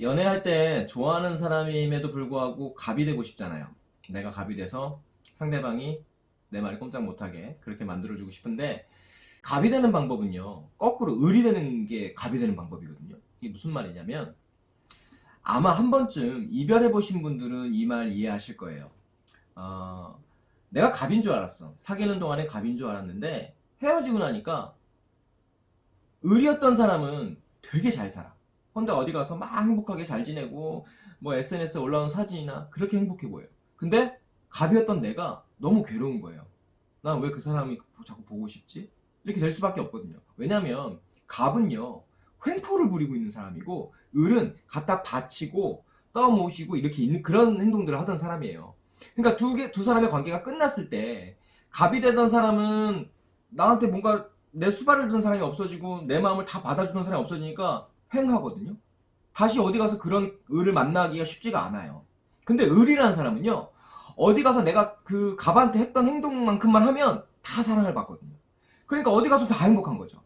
연애할 때 좋아하는 사람임에도 불구하고 갑이 되고 싶잖아요. 내가 갑이 돼서 상대방이 내 말을 꼼짝 못하게 그렇게 만들어주고 싶은데 갑이 되는 방법은요. 거꾸로 을이 되는 게 갑이 되는 방법이거든요. 이게 무슨 말이냐면 아마 한 번쯤 이별해 보신 분들은 이 말 이해하실 거예요. 어, 내가 갑인 줄 알았어. 사귀는 동안에 갑인 줄 알았는데 헤어지고 나니까 을이었던 사람은 되게 잘 살아. 혼자 어디 가서 막 행복하게 잘 지내고 뭐 SNS에 올라온 사진이나 그렇게 행복해 보여. 근데 갑이었던 내가 너무 괴로운 거예요. 난 왜 그 사람이 자꾸 보고 싶지? 이렇게 될 수밖에 없거든요. 왜냐면 갑은요 횡포를 부리고 있는 사람이고 을은 갖다 바치고 떠모시고 이렇게 있는 그런 행동들을 하던 사람이에요. 그러니까 두 개, 두 사람의 관계가 끝났을 때 갑이 되던 사람은 나한테 뭔가 내 수발을 든 사람이 없어지고 내 마음을 다 받아주는 사람이 없어지니까 횡하거든요. 다시 어디 가서 그런 을을 만나기가 쉽지가 않아요. 근데 을이라는 사람은요. 어디 가서 내가 그 갑한테 했던 행동만큼만 하면 다 사랑을 받거든요. 그러니까 어디 가서 다 행복한 거죠.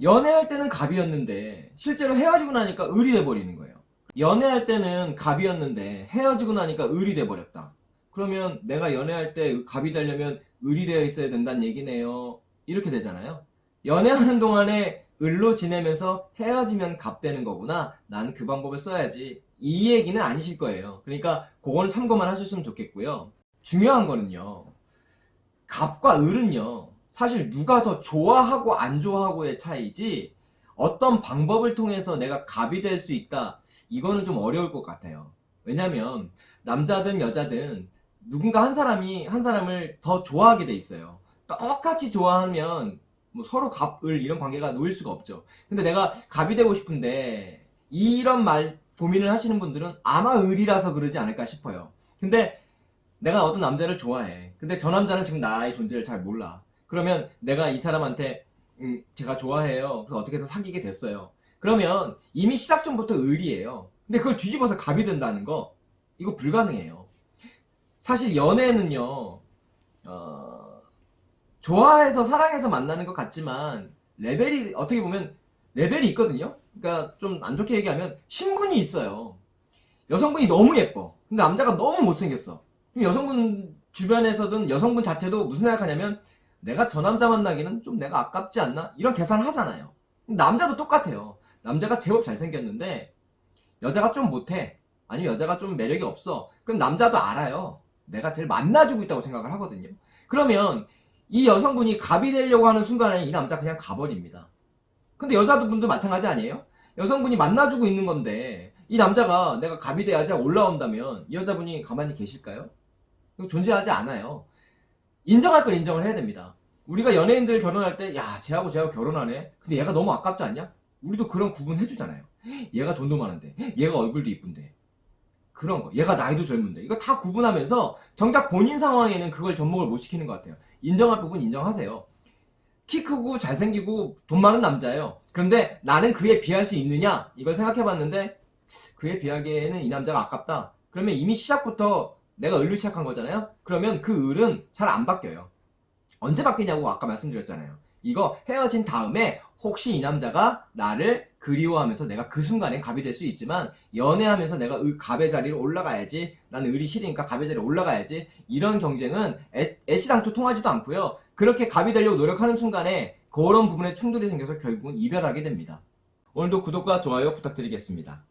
연애할 때는 갑이었는데 실제로 헤어지고 나니까 을이 돼버리는 거예요. 연애할 때는 갑이었는데 헤어지고 나니까 을이 돼버렸다. 그러면 내가 연애할 때 갑이 되려면 을이 되어 있어야 된다는 얘기네요. 이렇게 되잖아요. 연애하는 동안에 을로 지내면서 헤어지면 갑 되는 거구나. 난 그 방법을 써야지. 이 얘기는 아니실 거예요. 그러니까 그거는 참고만 하셨으면 좋겠고요. 중요한 거는요. 갑과 을은요. 사실 누가 더 좋아하고 안 좋아하고의 차이지 어떤 방법을 통해서 내가 갑이 될 수 있다. 이거는 좀 어려울 것 같아요. 왜냐면 남자든 여자든 누군가 한 사람이 한 사람을 더 좋아하게 돼 있어요. 똑같이 좋아하면 뭐 서로 갑을 이런 관계가 놓일 수가 없죠. 근데 내가 갑이 되고 싶은데 이런 말 고민을 하시는 분들은 아마 을이라서 그러지 않을까 싶어요. 근데 내가 어떤 남자를 좋아해. 근데 저 남자는 지금 나의 존재를 잘 몰라. 그러면 내가 이 사람한테 음, 제가 좋아해요. 그래서 어떻게 해서 사귀게 됐어요. 그러면 이미 시작 전부터 을이에요. 근데 그걸 뒤집어서 갑이 된다는 거 이거 불가능해요. 사실 연애는요. 어, 좋아해서 사랑해서 만나는 것 같지만 레벨이 어떻게 보면 레벨이 있거든요. 그러니까 좀 안 좋게 얘기하면 신분이 있어요. 여성분이 너무 예뻐. 근데 남자가 너무 못생겼어. 그럼 여성분 주변에서든 여성분 자체도 무슨 생각하냐면 내가 저 남자 만나기는 좀 내가 아깝지 않나? 이런 계산을 하잖아요. 남자도 똑같아요. 남자가 제법 잘생겼는데 여자가 좀 못해. 아니면 여자가 좀 매력이 없어. 그럼 남자도 알아요. 내가 제일 만나주고 있다고 생각을 하거든요. 그러면 이 여성분이 갑이 되려고 하는 순간에 이 남자 그냥 가버립니다. 근데 여자분도 마찬가지 아니에요? 여성분이 만나주고 있는 건데 이 남자가 내가 갑이 돼야지 올라온다면 이 여자분이 가만히 계실까요? 존재하지 않아요. 인정할 걸 인정을 해야 됩니다. 우리가 연예인들 결혼할 때, 야, 쟤하고 쟤하고 결혼하네? 근데 얘가 너무 아깝지 않냐? 우리도 그런 구분 해주잖아요. 얘가 돈도 많은데, 얘가 얼굴도 이쁜데. 그런 거. 얘가 나이도 젊은데. 이거 다 구분하면서 정작 본인 상황에는 그걸 접목을 못 시키는 것 같아요. 인정할 부분 인정하세요. 키 크고 잘생기고 돈 많은 남자예요. 그런데 나는 그에 비할 수 있느냐? 이걸 생각해봤는데 그에 비하기에는 이 남자가 아깝다. 그러면 이미 시작부터 내가 을로 시작한 거잖아요. 그러면 그 을은 잘 안 바뀌어요. 언제 바뀌냐고 아까 말씀드렸잖아요. 이거 헤어진 다음에 혹시 이 남자가 나를 그리워하면서 내가 그 순간에 갑이 될 수 있지만 연애하면서 내가 의- 갑의 자리로 올라가야지 나는 을이 싫으니까 갑의 자리로 올라가야지 이런 경쟁은 애, 애시당초 통하지도 않고요. 그렇게 갑이 되려고 노력하는 순간에 그런 부분에 충돌이 생겨서 결국은 이별하게 됩니다. 오늘도 구독과 좋아요 부탁드리겠습니다.